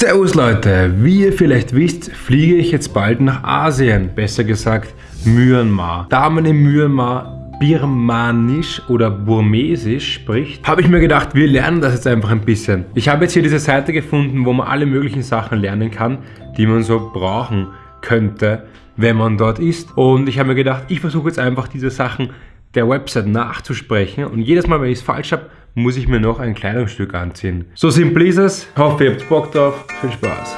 Servus Leute, wie ihr vielleicht wisst, fliege ich jetzt bald nach Asien, besser gesagt Myanmar. Da man in Myanmar Birmanisch oder Burmesisch spricht, habe ich mir gedacht, wir lernen das jetzt einfach ein bisschen. Ich habe jetzt hier diese Seite gefunden, wo man alle möglichen Sachen lernen kann, die man so brauchen könnte, wenn man dort ist. Und ich habe mir gedacht, ich versuche jetzt einfach diese Sachen der Website nachzusprechen und jedes Mal, wenn ich es falsch habe, muss ich mir noch ein Kleidungsstück anziehen. So simpel ist es. Hoffe, ihr habt Bock drauf. Viel Spaß.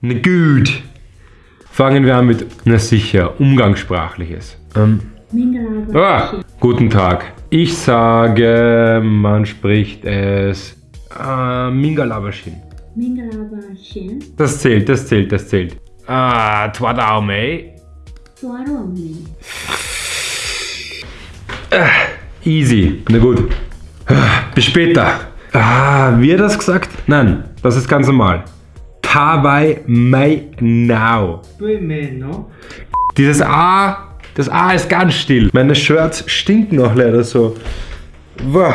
Na gut. Fangen wir an mit, na sicher, umgangssprachliches. Ähm, ah, guten Tag. Ich sage, man spricht es äh, Mingalabashin. Mingalabashin. Das zählt, das zählt, das zählt. Ah, Twadaume. Tuarome. Äh, easy. Na gut. Äh, bis später. Ah, wird das gesagt? Nein, das ist ganz normal. Tabai mai now. Dieses A, das A ist ganz still. Meine Shirts stinken auch leider so. Boah.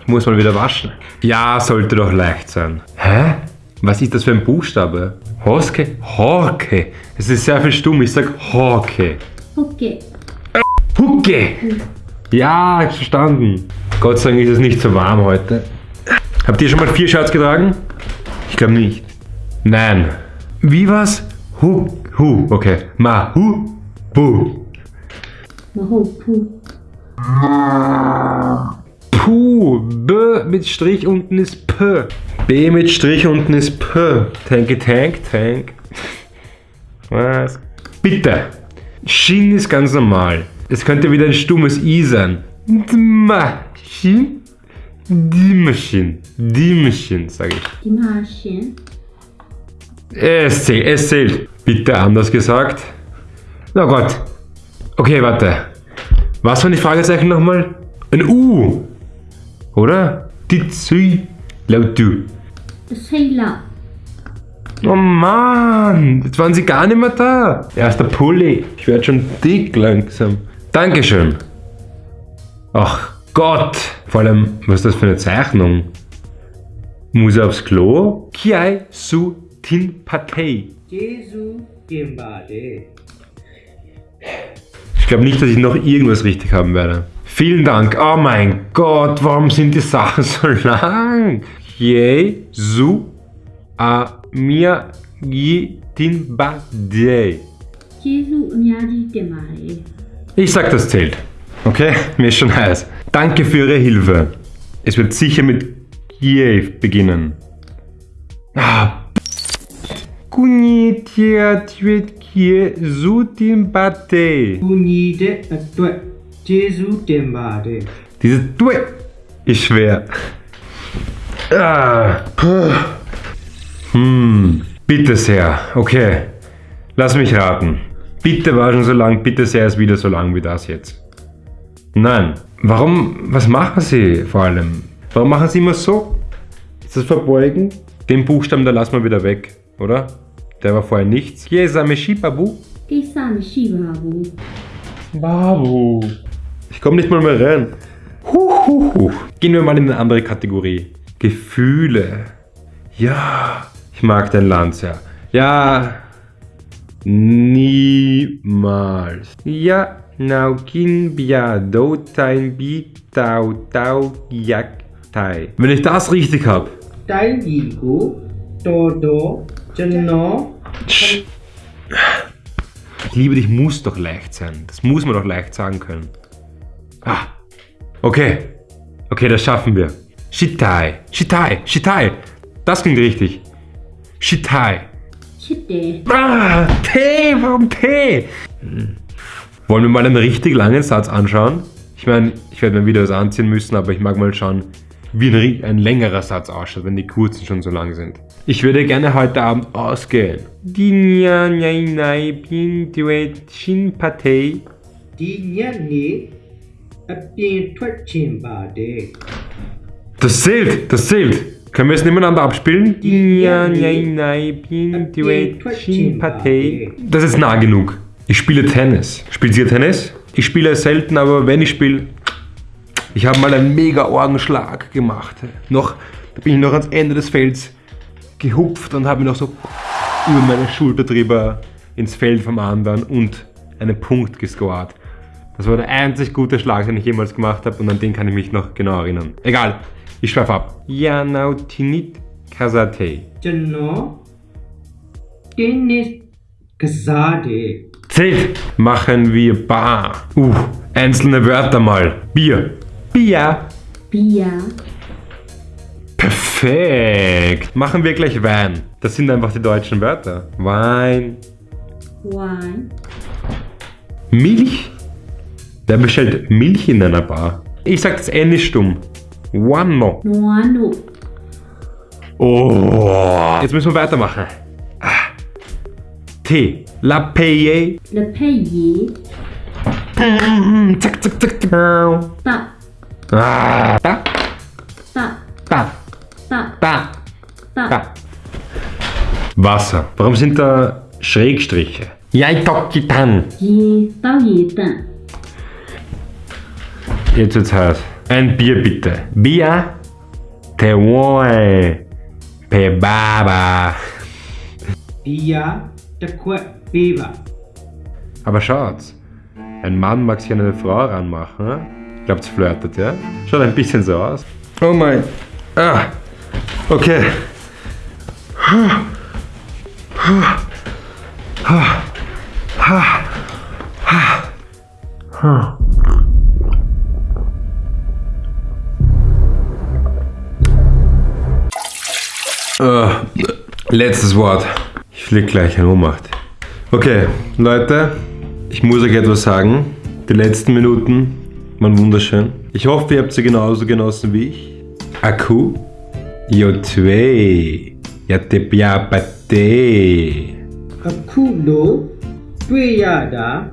Ich muss mal wieder waschen. Ja, sollte doch leicht sein. Hä? Was ist das für ein Buchstabe? Hoske? Horke. Es ist sehr viel stumm. Ich sag Horke. Okay. Hucke! Ja, ich verstanden. Gott sei Dank ist es nicht so warm heute. Habt ihr schon mal vier Shirts getragen? Ich glaube nicht. Nein. Wie was? Hu, hu, okay. Ma, hu, bu. Mahopu. Puh, B mit Strich unten ist P. B mit Strich unten ist P. Tanky Tank, Tank. Was? Bitte. Shin ist ganz normal. Es könnte wieder ein stummes I sein. Dmaschin? Dimaschin. Dimaschin, sage ich. Dimashin. Es zählt, es zählt. Bitte anders gesagt. Na Gott. Okay, warte. Was waren die Fragezeichen nochmal? Ein U. Oder? Ditsui. Laut du. Sailor. Oh Mann, jetzt waren sie gar nicht mehr da. Erster Pulli. Ich werde schon dick langsam. Dankeschön. Ach Gott. Vor allem, was ist das für eine Zeichnung? Muss aufs Klo? Kiai su tin patei. Jesu gimbade. Ich glaube nicht, dass ich noch irgendwas richtig haben werde. Vielen Dank. Oh mein Gott, warum sind die Sachen so lang? Jesu a mia gi tin patei. de. Jesu mia di. Ich sag, das zählt. Okay, mir ist schon heiß. Danke für Ihre Hilfe. Es wird sicher mit Kiev beginnen. Ah, Kunite atwetkie sutimbate. Kunite atwetkie sutimbate. Dieses Due ist schwer. Ah. Hm. Bitte sehr. Okay. Lass mich raten. Bitte war schon so lang, bitte sei es wieder so lang wie das jetzt. Nein. Warum, was machen sie vor allem? Warum machen sie immer so? Ist das Verbeugen? Den Buchstaben, da lassen wir wieder weg, oder? Der war vorher nichts. Kesame Shibabu. Kesame Shibabu. Babu. Ich komme nicht mal mehr rein. Huch, huch, huch. Gehen wir mal in eine andere Kategorie. Gefühle. Ja, ich mag dein Land sehr. Ja, Niemals. Ja naukin bia dotain bi tau tau yaktai. Wenn ich das richtig hab. Tai gigu todo chino. Ich liebe dich muss doch leicht sein. Das muss man doch leicht sagen können. Ah. Okay. Okay, das schaffen wir. Shitai. Shitai. Shitai. Das klingt richtig. Shitai. Chitte. Ah, Tee, warum Tee? Hm. Wollen wir mal einen richtig langen Satz anschauen? Ich meine, ich werde mir wieder was anziehen müssen, aber ich mag mal schauen, wie ein, ein längerer Satz ausschaut, wenn die kurzen schon so lang sind. Ich würde gerne heute Abend ausgehen. Das zählt, das zählt. Können wir es nebeneinander abspielen? Das ist nah genug. Ich spiele Tennis. Spielt ihr Tennis? Ich spiele selten, aber wenn ich spiele, Ich habe mal einen mega Orgenschlag gemacht. Noch, da bin ich noch ans Ende des Felds gehupft und habe mich noch so über meine Schulter drüber ins Feld vom anderen und einen Punkt gescored. Das war der einzig gute Schlag, den ich jemals gemacht habe und an den kann ich mich noch genau erinnern. Egal, ich schweife ab. Yanautinit Kasate. Genau. Tinit Kasate. Zählt. Machen wir Bar. Uh, einzelne Wörter mal. Bier. Bier. Bier. Perfekt. Machen wir gleich Wein. Das sind einfach die deutschen Wörter. Wein. Wein. Milch. Wer bestellt Milch in einer Bar? Ich sag das nicht stumm. Guano. Guano. Oh. Jetzt müssen wir weitermachen. Ah. T. La Paye. La Paye. Zack, zack, zack. Da. Ah. Da. Da. Da. Da. Da. Da. Wasser. Warum sind da Schrägstriche? Jaitokitan. Jetzt wird's heiß. Ein Bier bitte. Bier. Te voy. Pe baba. Bier. Te baba. Aber schaut's. Ein Mann mag sich an eine Frau ranmachen. Ne? Ich Ne? Glaubt's flirtet, ja? Schaut ein bisschen so aus. Oh mein. Ah. Okay. Huh. Huh. Huh. Huh. Huh. Äh, letztes Wort. Ich flieg gleich in Ohnmacht. Okay, Leute, ich muss euch etwas sagen. Die letzten Minuten waren wunderschön. Ich hoffe, ihr habt sie genauso genossen wie ich. Akku, Yo2, Yatepiapate. Akku no, Tuyada,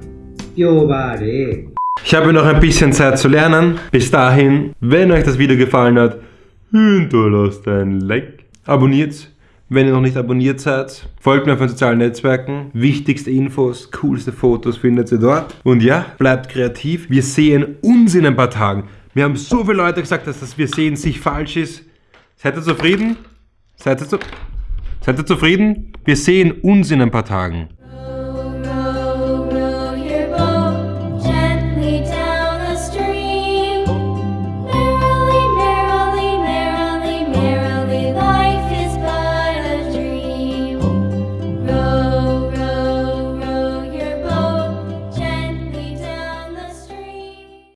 Yobare. Ich habe noch ein bisschen Zeit zu lernen. Bis dahin, wenn euch das Video gefallen hat, hinterlasst ein Like Abonniert, wenn ihr noch nicht abonniert seid. Folgt mir auf den sozialen Netzwerken. Wichtigste Infos, coolste Fotos findet ihr dort. Und ja, bleibt kreativ. Wir sehen uns in ein paar Tagen. Wir haben so viele Leute gesagt, dass das Wir sehen sich falsch ist. Seid ihr zufrieden? Seid ihr, zu Seid ihr zufrieden? Wir sehen uns in ein paar Tagen.